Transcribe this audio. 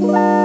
Bye.